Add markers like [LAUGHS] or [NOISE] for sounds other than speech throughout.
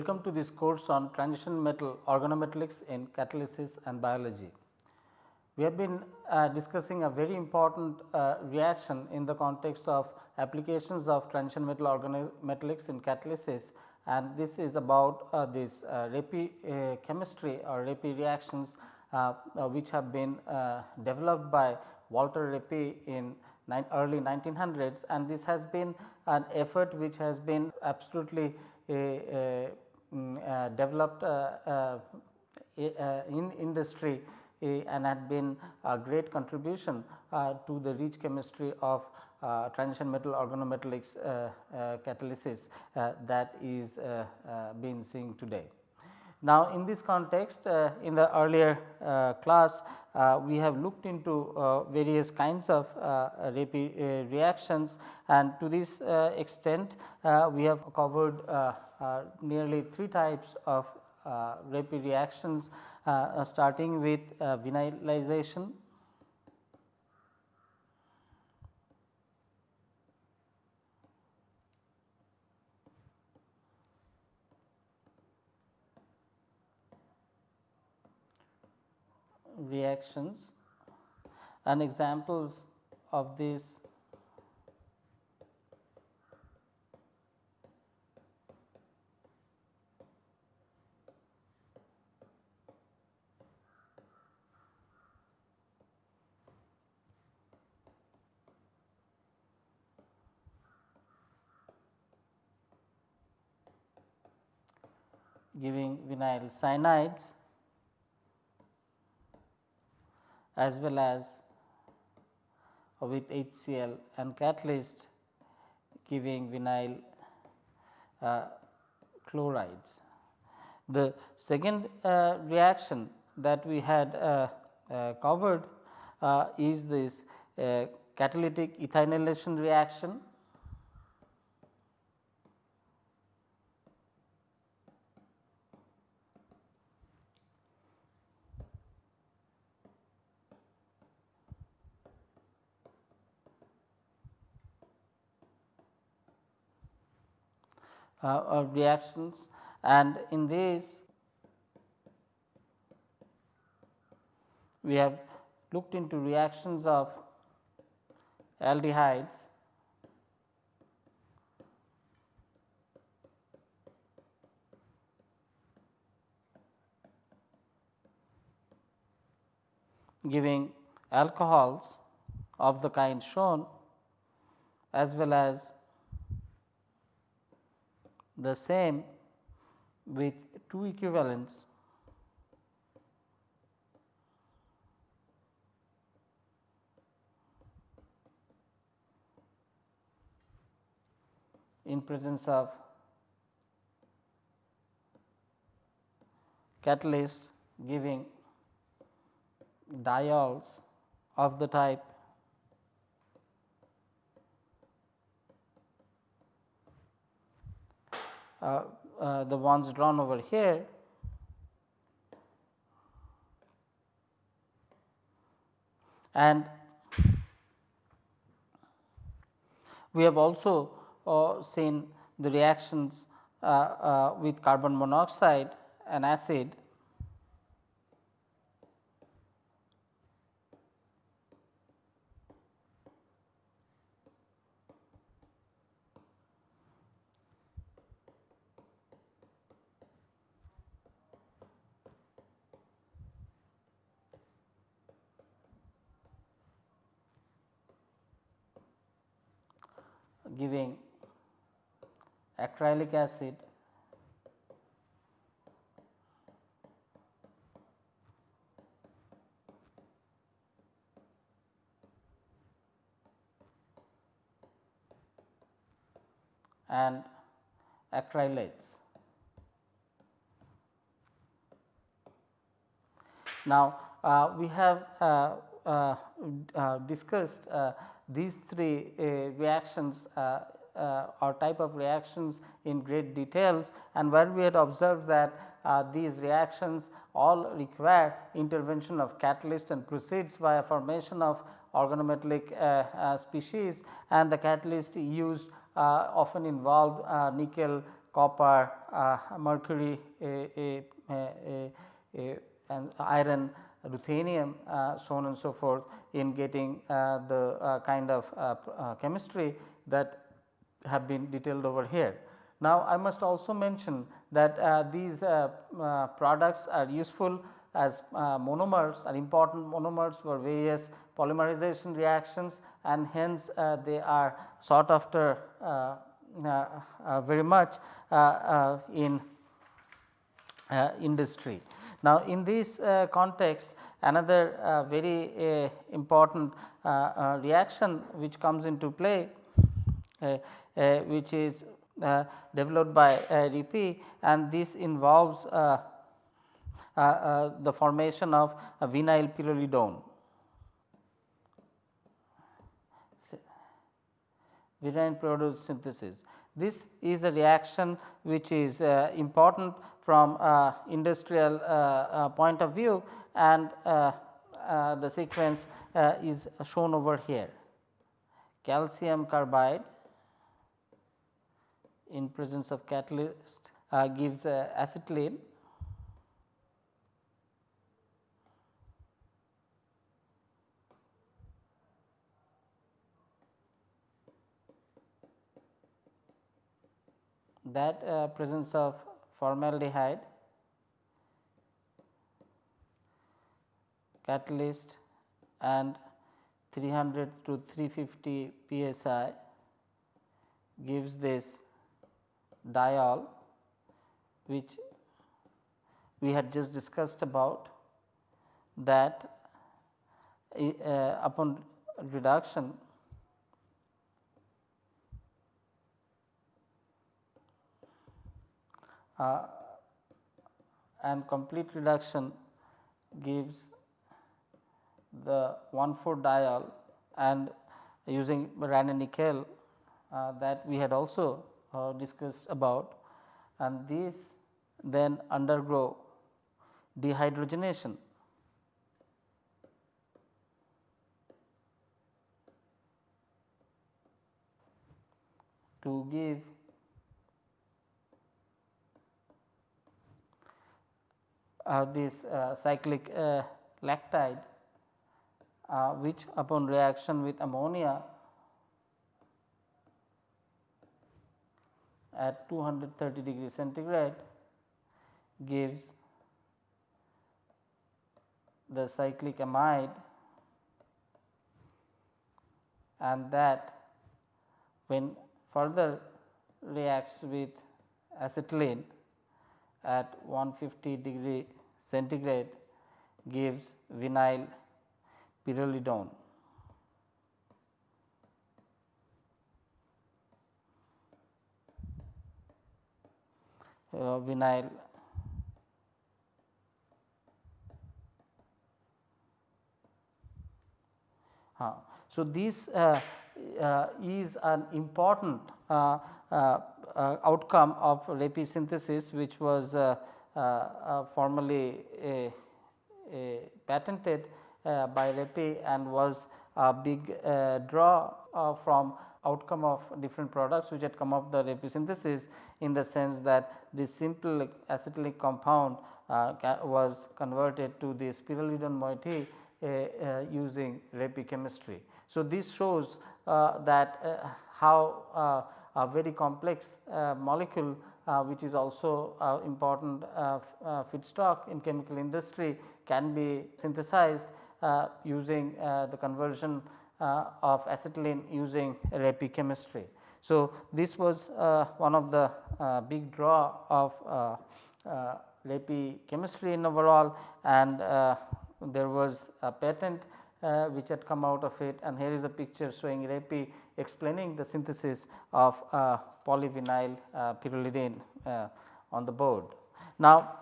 Welcome to this course on transition metal organometallics in catalysis and biology. We have been uh, discussing a very important uh, reaction in the context of applications of transition metal organometallics in catalysis and this is about uh, this uh, Reppe uh, chemistry or Reppe reactions uh, which have been developed by Walter Reppe in early 1900s and this has been an effort which has been absolutely mm, uh, developed uh, uh, in industry eh, and had been a great contribution uh, to the rich chemistry of uh, transition metal organometallics uh, catalysis that is being seen today. Now, in this context in the earlier class uh, we have looked into uh, various kinds of uh, reactions and to this extent we have covered nearly three types of uh, Reppe reactions uh, uh, starting with vinylization. reactions and examples of these giving vinyl cyanides as well as with HCl and catalyst giving vinyl uh, chlorides. The second uh, reaction that we had uh, uh covered uh, is this uh, catalytic ethynylation reaction uh, reactions and in this we have looked into reactions of aldehydes. giving alcohols of the kind shown as well as the same with two equivalents. In presence of catalyst giving diols of the type the ones drawn over here. And we have also uh, seen the reactions uh, uh, with carbon monoxide and acid giving acrylic acid and acrylates. Now, uh, we have uh, uh, uh discussed uh, these three uh, reactions uh, uh, or type of reactions in great details. And where we had observed that uh, these reactions all require intervention of catalyst and proceeds via formation of organometallic uh, species. And the catalyst used often involved nickel copper, mercury, a, a, a, and iron, ruthenium uh, so on and so forth in getting uh, the uh, kind of chemistry that have been detailed over here. Now, I must also mention that uh, these uh, uh, products are useful as monomers are important monomers for various polymerization reactions and hence they are sought after very much in industry. Now, in this uh, context another uh, very uh, important reaction which comes into play which is uh, developed by uh, and this involves uh, the formation of a vinyl pyrrolidone. Vinyl pyrrolidone synthesis. This is a reaction which is uh, important from uh, industrial uh, point of view and the sequence is shown over here. Calcium carbide in presence of catalyst uh, gives uh, acetylene that uh, presence of formaldehyde catalyst and 300 to 350 psi gives this diol which we had just discussed about that uh, upon reduction uh, and complete reduction gives the 1 4 diol and using Raney nickel uh, that we had also uh, discussed about and these then undergo dehydrogenation. to give this uh, cyclic uh, lactide uh, which upon reaction with ammonia at 230 degree centigrade gives the cyclic amide. And that when further reacts with acetylene at 150 degree centigrade gives vinyl pyrrolidone. uh, vinyl uh, so this uh, uh, is an important uh, outcome of Reppe synthesis which was formally patented by Reppe and was a big draw from outcome of different products which had come up the Reppe synthesis in the sense that this simple acetylic compound uh, was converted to the pyrrolidone moiety uh, uh, using Reppe chemistry. So, this shows uh, that uh, how uh, a very complex uh, molecule uh, which is also uh, important feedstock in chemical industry can be synthesized using the conversion uh, of acetylene using Reppe chemistry. So, this was uh, one of the uh, big draw of Reppe chemistry in overall and there was a patent uh, which had come out of it and here is a picture showing Reppe explaining the synthesis of uh, polyvinyl uh, pyrrolidone on the board. Now,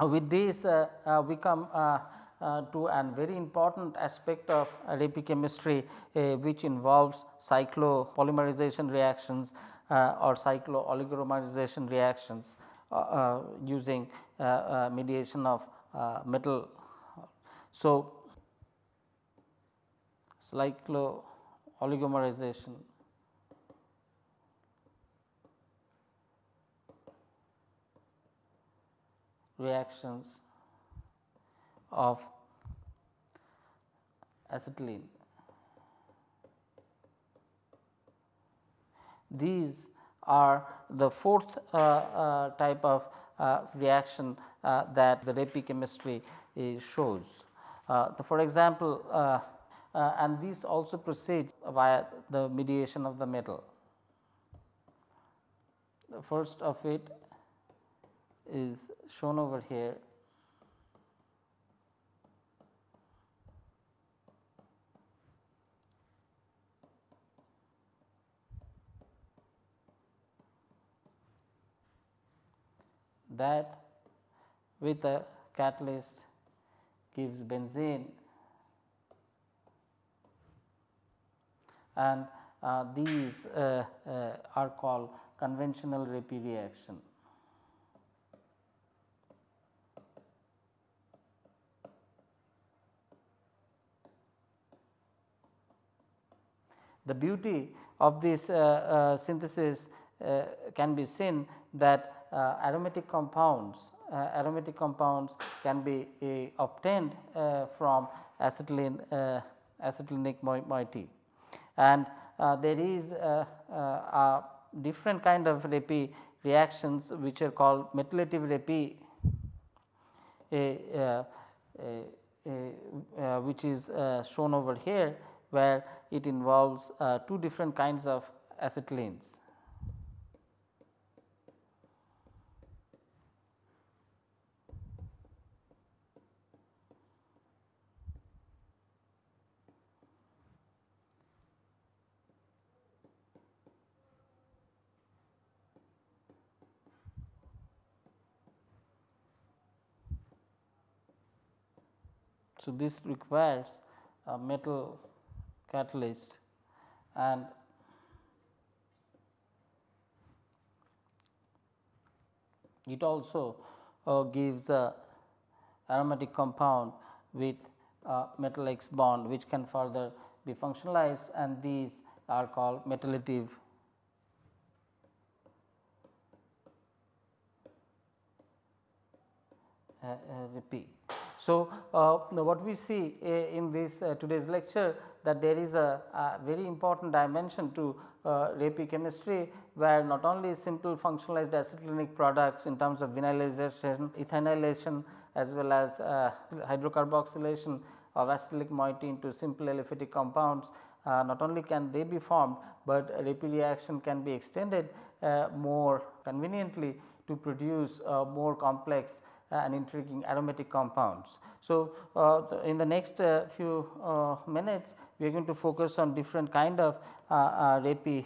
with this we come uh, to an very important aspect of Reppe chemistry uh, which involves cyclopolymerization reactions uh, or cyclooligomerization reactions uh, uh, using uh, mediation of metal. So, oligomerization. reactions of acetylene. These are the fourth uh, uh, type of uh, reaction uh, that the Reppe chemistry uh, shows. Uh, for example, and these also proceed via the mediation of the metal. The first of it is shown over here that with a catalyst gives benzene and uh, these uh, uh, are called conventional Reppe reaction. The beauty of this uh, uh, synthesis uh, can be seen that aromatic compounds aromatic compounds can be obtained from acetylene acetylenic moiety and uh, there is uh, uh, a different kind of Reppe reactions which are called metallative Reppe which is shown over here where it involves two different kinds of acetylenes. So, this requires a metal catalyst and it also uh, gives a aromatic compound with a metal X bond which can further be functionalized and these are called metallative uh, uh, Reppe. So, uh, what we see uh, in this uh, today's lecture that there is a, a very important dimension to uh, Reppe chemistry where not only simple functionalized acetylenic products in terms of vinylization, ethynylation as well as uh, hydrocarboxylation of acetylic moiety into simple aliphatic compounds uh, not only can they be formed, but Reppe reaction can be extended uh, more conveniently to produce more complex and intriguing aromatic compounds. So, uh, in the next uh, few uh, minutes we are going to focus on different kind of uh, uh, Reppe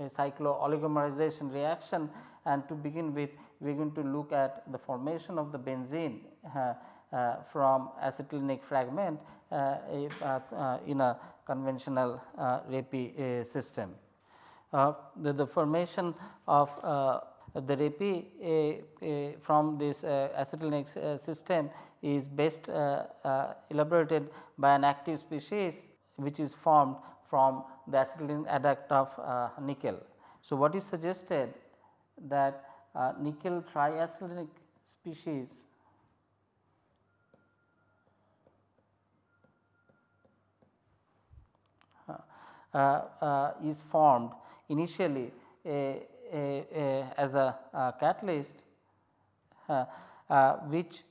cyclo-oligomerization reaction and to begin with we are going to look at the formation of the benzene uh, from acetylenic fragment in a conventional Reppe system. The, the, formation of the Reppe from this uh, acetylenic uh, system is best uh, elaborated by an active species which is formed from the acetylene adduct of nickel. So, what is suggested that nickel triacetylenic species uh, uh, is formed initially a, a, as a, catalyst uh, uh, which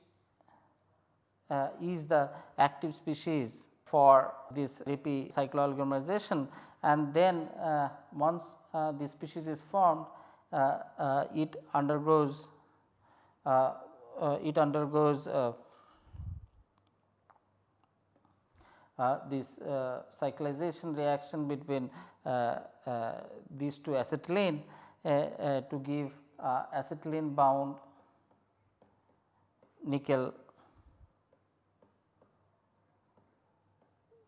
uh, is the active species for this Reppe cyclooligomerization and then uh, once uh, the species is formed uh, it undergoes it undergoes this cyclization reaction between these two acetylene. uh, uh, Uh, uh, to give uh, acetylene bound nickel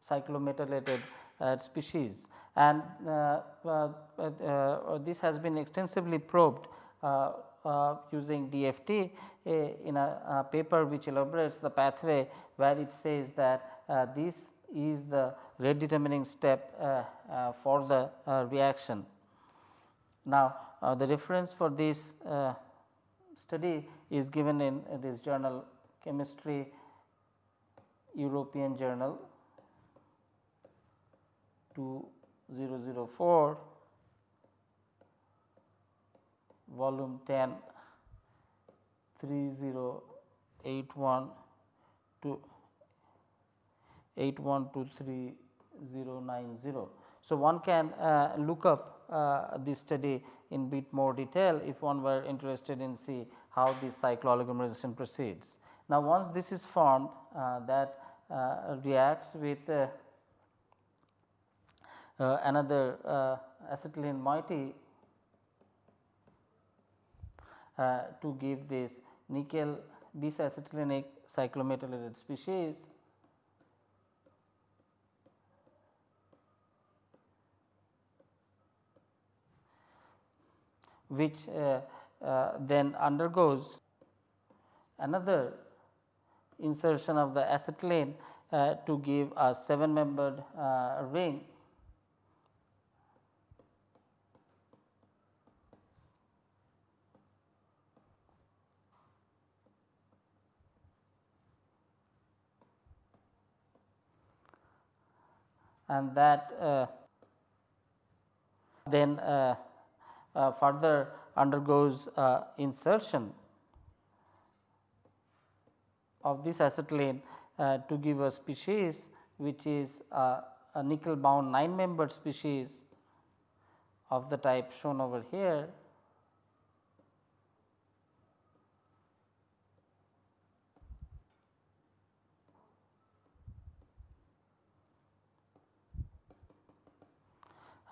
cyclometallated uh, species and uh, uh, uh, this has been extensively probed using DFT in a, a, paper which elaborates the pathway where it says that this is the rate determining step for the reaction. Now, uh, the reference for this uh, study is given in this journal chemistry European journal 2004 volume 10 3081 to 8123 So, one can uh, look up uh, this study in bit more detail if one were interested in see how this cyclooligomerization proceeds. Now, once this is formed uh, that uh, reacts with uh, uh, another acetylene moiety to give this nickel bis acetylenic cyclometallated species which uh, uh, then undergoes another insertion of the acetylene uh, to give a 7 membered uh, ring. And that uh, then uh, further undergoes uh, insertion of this acetylene uh, to give a species which is a nickel bound 9 membered species of the type shown over here.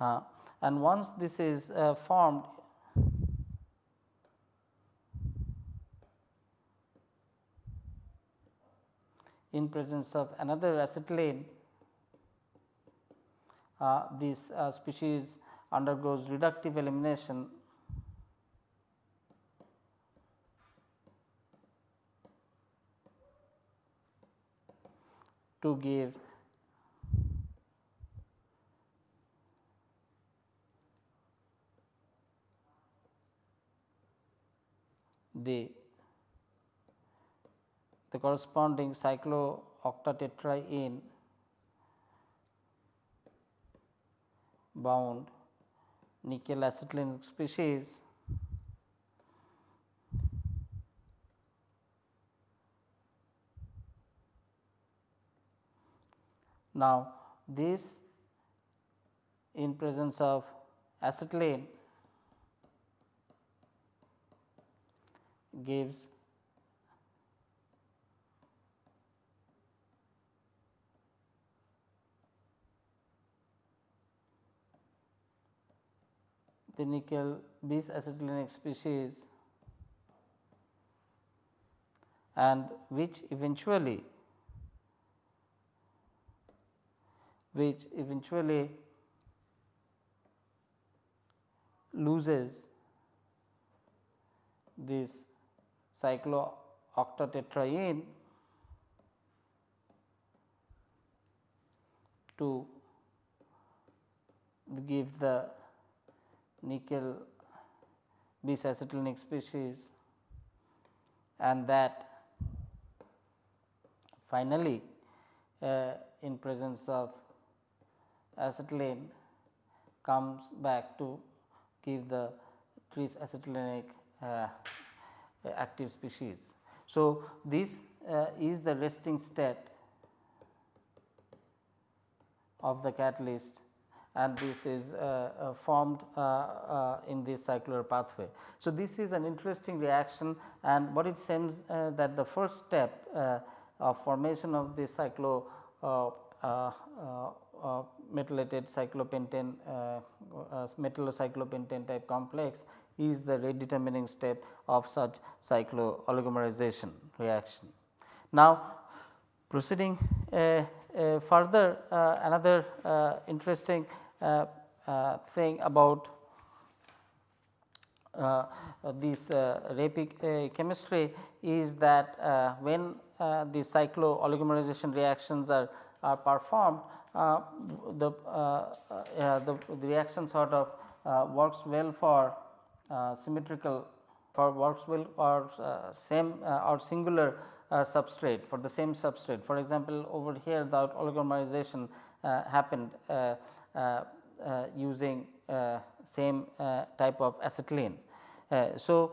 Uh, and once this is uh, formed in presence of another acetylene, uh, this uh, species undergoes reductive elimination. To give the the corresponding cyclooctatetraene bound nickel acetylene species Now, this in presence of acetylene gives the nickel bis acetylenic species and which eventually which eventually loses this cyclooctatetraene to give the nickel bisacetylenic species and that finally, uh, in presence of acetylene comes back to give the tris acetylenic uh, active species. So, this uh, is the resting state of the catalyst and this is uh, uh, formed uh, in this cycler pathway. So, this is an interesting reaction and what it seems that the first step of formation of this cyclo methylated cyclopentane uh, uh, metallocyclopentane type complex is the rate determining step of such cyclooligomerization reaction. Now, proceeding uh, uh, further uh, another uh, interesting uh, uh, thing about uh, this uh, chemistry is that when the cyclooligomerization reactions are, are performed the, the, the reaction sort of works well for Uh, symmetrical for works will or uh, same uh, or singular substrate for the same substrate. For example, over here the oligomerization happened using same type of acetylene. so,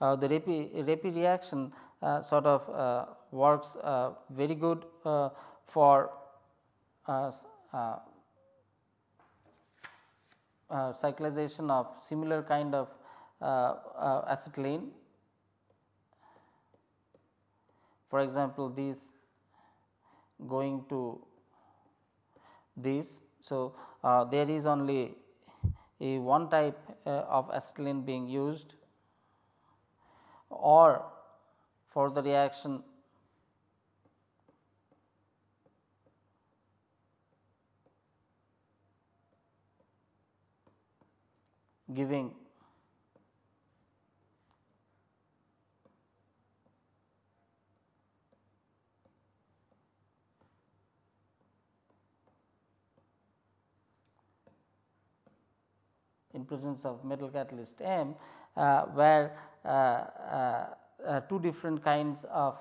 uh, the Reppe, reaction uh, sort of uh, works very good for cyclization of similar kind of acetylene. For example, these going to this. So, uh, there is only a one type uh, of acetylene being used or for the reaction giving. In presence of metal catalyst M, uh, where uh, uh, uh, two different kinds of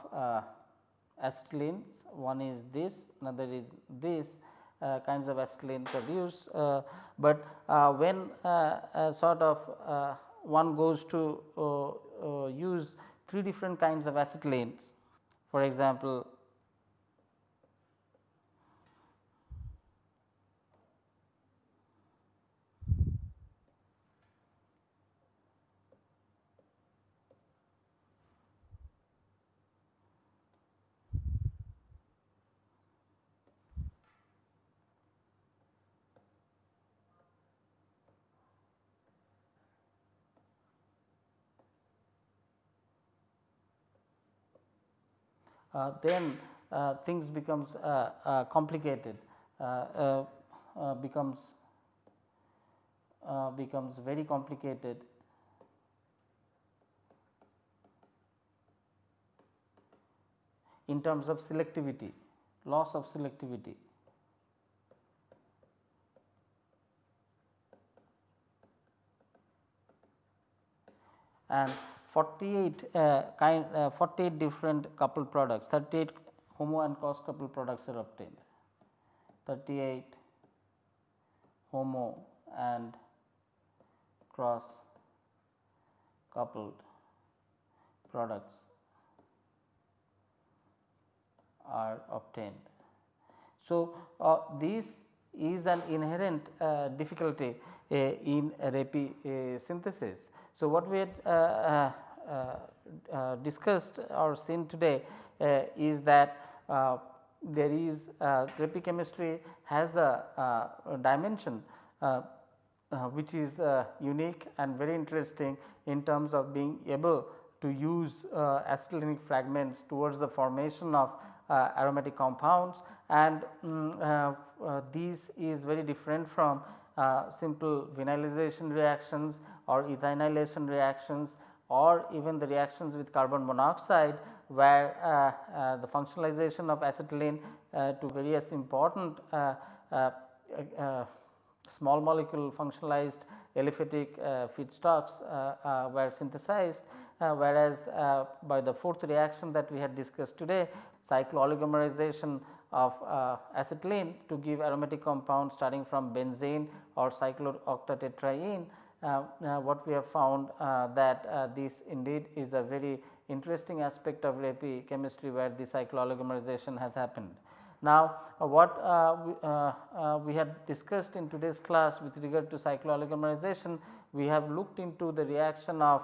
acetylenes, one is this, another is this uh, kinds of acetylene produced, uh, but uh, when uh, uh, sort of uh, one goes to use three different kinds of acetylenes. For example, Uh, Uh, then uh, things becomes uh, uh complicated uh, becomes becomes very complicated in terms of selectivity, loss of selectivity. And 48 uh, kind uh, 48 different coupled products 38 homo and cross coupled products are obtained 38 homo and cross coupled products are obtained. So, uh, this is an inherent uh, difficulty uh, in Reppe uh, synthesis. So, what we had discussed or seen today uh, is that there is uh, chemistry has a, dimension which is unique and very interesting in terms of being able to use uh, acetylenic fragments towards the formation of uh, aromatic compounds. And um, uh, these is very different from simple vinylization reactions or ethynylation reactions or even the reactions with carbon monoxide where uh, uh, the functionalization of acetylene uh, to various important uh, uh, uh, small molecule functionalized aliphatic feedstocks were synthesized whereas by the fourth reaction that we had discussed today cyclooligomerization of acetylene to give aromatic compound starting from benzene or cyclooctatetraene what we have found uh, that this indeed is a very interesting aspect of Reppe chemistry where the cyclooligomerization has happened. Now, uh, what uh, we, uh, we had discussed in today's class with regard to cyclooligomerization, we have looked into the reaction of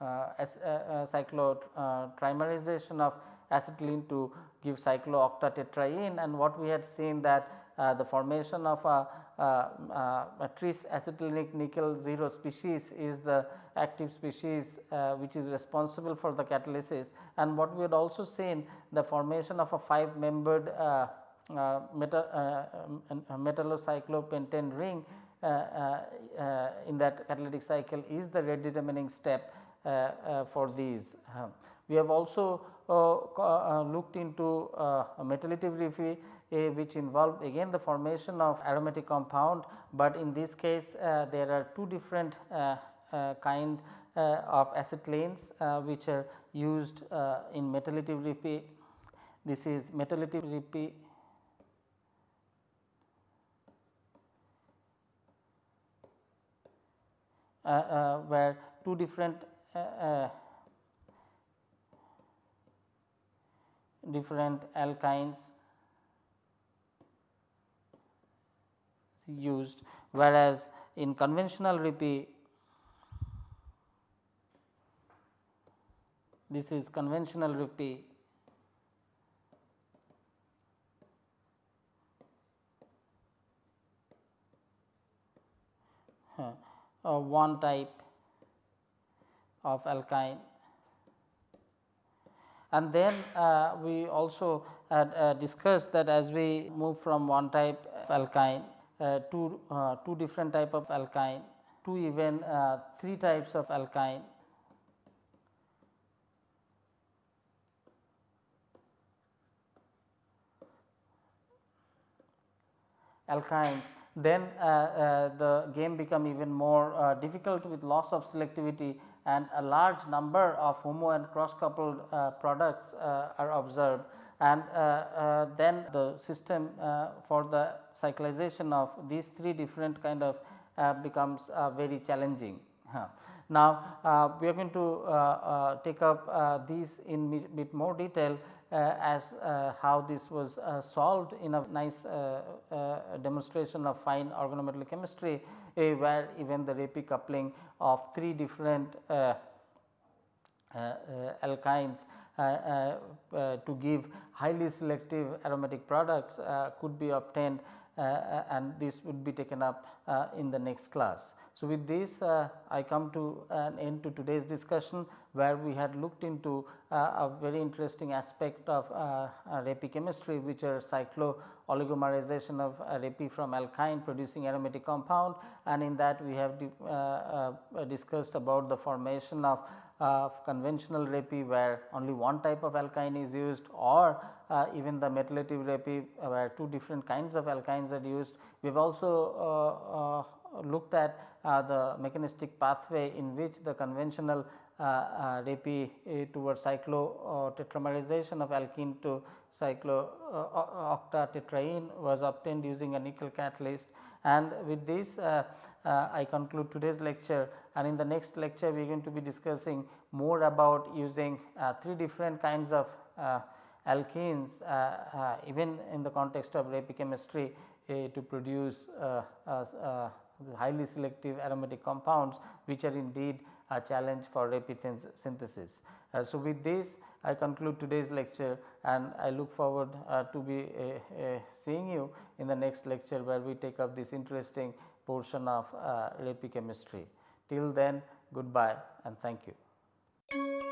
cyclotrimerization of acetylene to give cyclooctatetraene and what we had seen that the formation of a uh, uh, Uh, uh, tris acetylenic nickel 0 species is the active species uh, which is responsible for the catalysis and what we had also seen the formation of a 5 membered uh, uh, metal, uh, um, metallocyclopentane ring uh, in that catalytic cycle is the rate determining step for these. we have also looked into uh, which involve again the formation of aromatic compound, but in this case uh, there are two different uh, uh, kind of acetylenes which are used in Reppe. This is Reppe uh, uh, where two different uh, different alkynes used whereas in conventional Reppe this is conventional Reppe uh, one type of alkyne. And then uh, we also had uh, discussed that as we move from one type of alkyne uh, to uh, two different type of alkyne two even uh, three types of alkyne. Alkynes. Then uh, uh, the game become even more uh, difficult with loss of selectivity and a large number of homo and cross coupled products are observed and then the system for the cyclization of these three different kind of becomes very challenging. [LAUGHS] Now, uh, we are going to uh, uh, take up these in bit more detail uh, as uh, how this was uh, solved in a nice demonstration of fine organometallic chemistry where even the Reppe coupling of three different alkynes to give highly selective aromatic products could be obtained and this would be taken up in the next class. So, with this uh, I come to an end to today's discussion where we had looked into uh, a very interesting aspect of uh, Reppe chemistry which are cyclo oligomerization of Reppe from alkyne producing aromatic compound and in that we have uh, uh, discussed about the formation of conventional Reppe where only one type of alkyne is used or uh, even the metallative Reppe where two different kinds of alkynes are used. We have also looked at uh, the mechanistic pathway in which the conventional uh, uh, Reppe towards cyclo tetramerization of alkene to cyclo octatetraene was obtained using a nickel catalyst and with this uh, uh, I conclude today's lecture and in the next lecture we are going to be discussing more about using uh, three different kinds of alkenes even in the context of Reppe chemistry to produce highly selective aromatic compounds which are indeed a challenge for Reppe synthesis. Uh, so, with this I conclude today's lecture and I look forward uh, to be uh, uh seeing you in the next lecture where we take up this interesting portion of uh, Reppe chemistry. Till then goodbye and thank you.